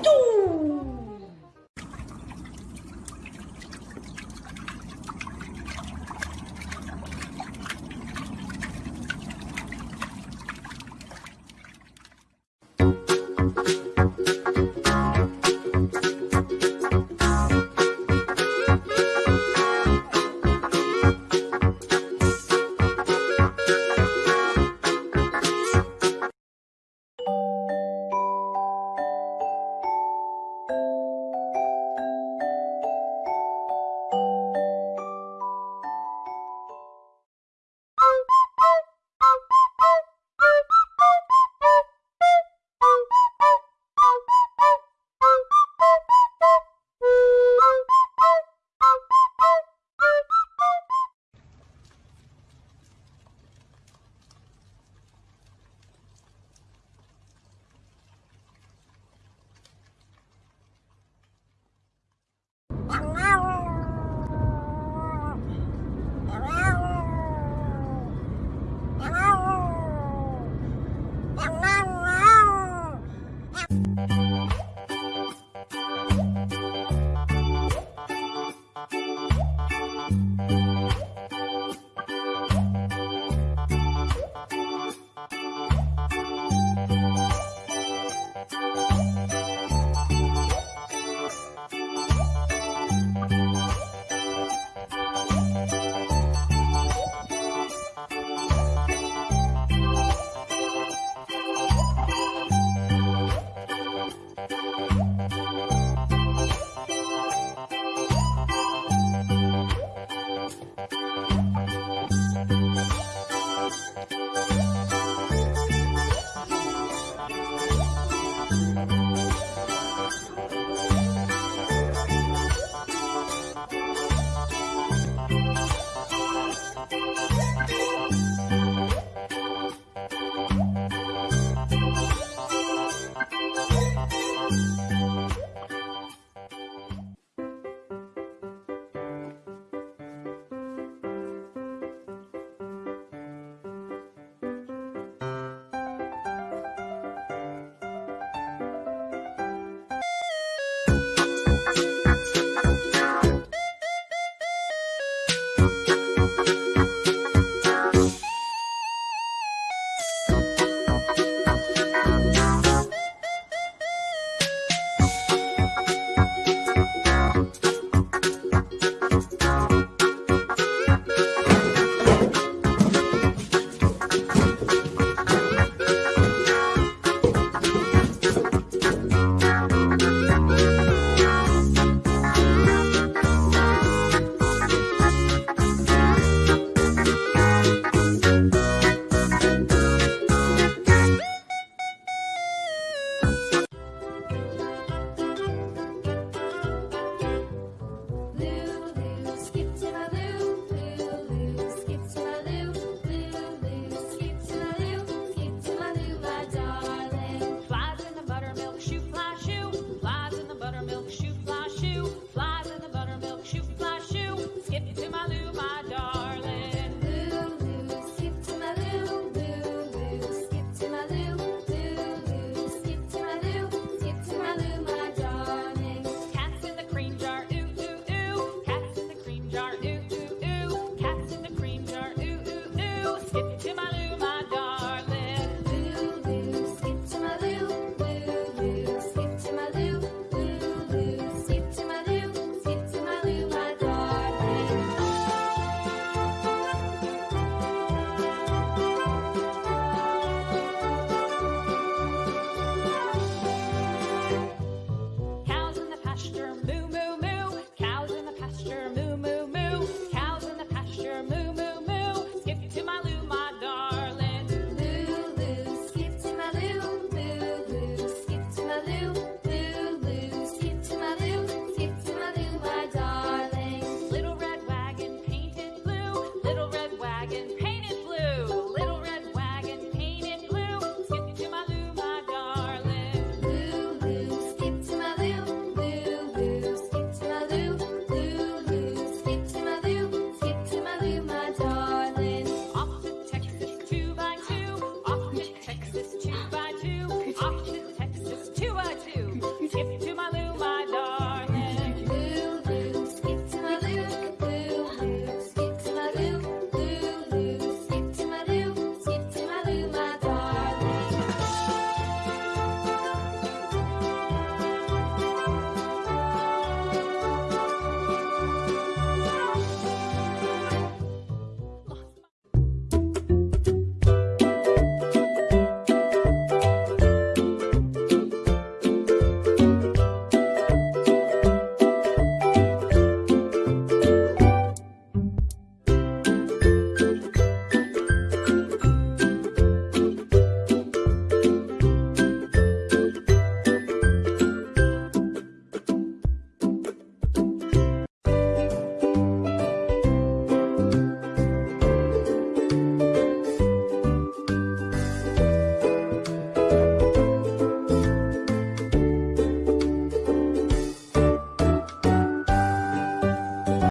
Tchum!